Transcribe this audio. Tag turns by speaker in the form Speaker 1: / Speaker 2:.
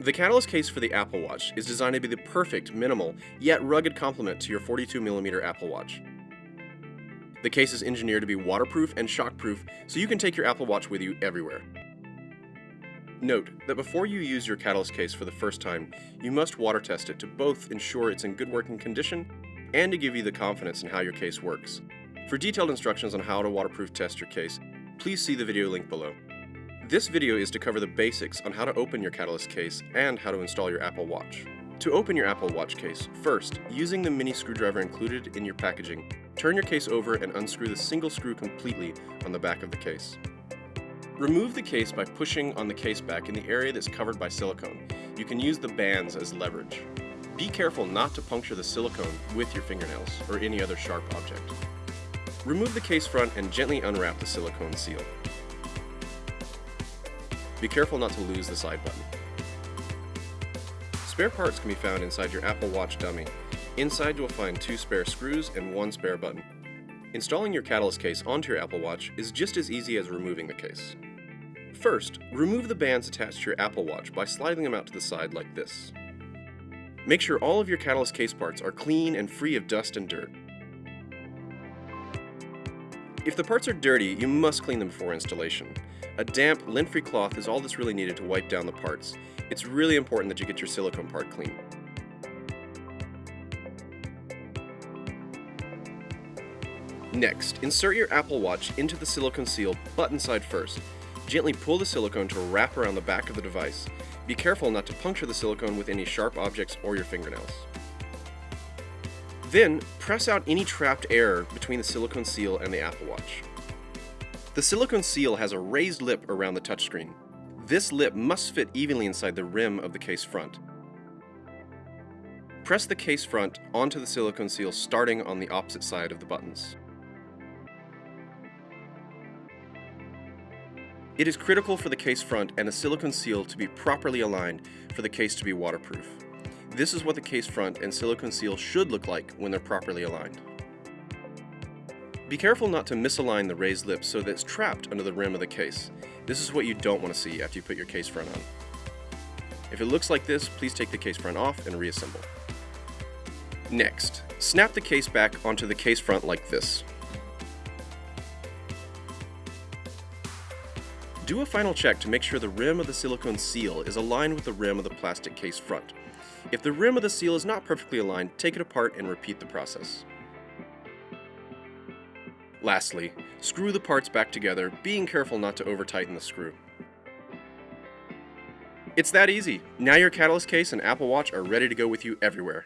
Speaker 1: The catalyst case for the Apple Watch is designed to be the perfect, minimal, yet rugged complement to your 42mm Apple Watch. The case is engineered to be waterproof and shockproof so you can take your Apple Watch with you everywhere. Note that before you use your catalyst case for the first time, you must water test it to both ensure it's in good working condition and to give you the confidence in how your case works. For detailed instructions on how to waterproof test your case, please see the video link below. This video is to cover the basics on how to open your Catalyst case and how to install your Apple Watch. To open your Apple Watch case, first, using the mini screwdriver included in your packaging, turn your case over and unscrew the single screw completely on the back of the case. Remove the case by pushing on the case back in the area that's covered by silicone. You can use the bands as leverage. Be careful not to puncture the silicone with your fingernails or any other sharp object. Remove the case front and gently unwrap the silicone seal. Be careful not to lose the side button. Spare parts can be found inside your Apple Watch dummy. Inside you will find two spare screws and one spare button. Installing your Catalyst case onto your Apple Watch is just as easy as removing the case. First, remove the bands attached to your Apple Watch by sliding them out to the side like this. Make sure all of your Catalyst case parts are clean and free of dust and dirt. If the parts are dirty, you must clean them before installation. A damp, lint-free cloth is all that's really needed to wipe down the parts. It's really important that you get your silicone part clean. Next, insert your Apple Watch into the silicone seal button side first. Gently pull the silicone to wrap around the back of the device. Be careful not to puncture the silicone with any sharp objects or your fingernails. Then, press out any trapped air between the silicone seal and the Apple Watch. The silicone seal has a raised lip around the touchscreen. This lip must fit evenly inside the rim of the case front. Press the case front onto the silicone seal starting on the opposite side of the buttons. It is critical for the case front and the silicone seal to be properly aligned for the case to be waterproof. This is what the case front and silicone seal should look like when they're properly aligned. Be careful not to misalign the raised lip so that it's trapped under the rim of the case. This is what you don't want to see after you put your case front on. If it looks like this, please take the case front off and reassemble. Next, snap the case back onto the case front like this. Do a final check to make sure the rim of the silicone seal is aligned with the rim of the plastic case front. If the rim of the seal is not perfectly aligned, take it apart and repeat the process. Lastly, screw the parts back together, being careful not to over-tighten the screw. It's that easy. Now your Catalyst case and Apple Watch are ready to go with you everywhere.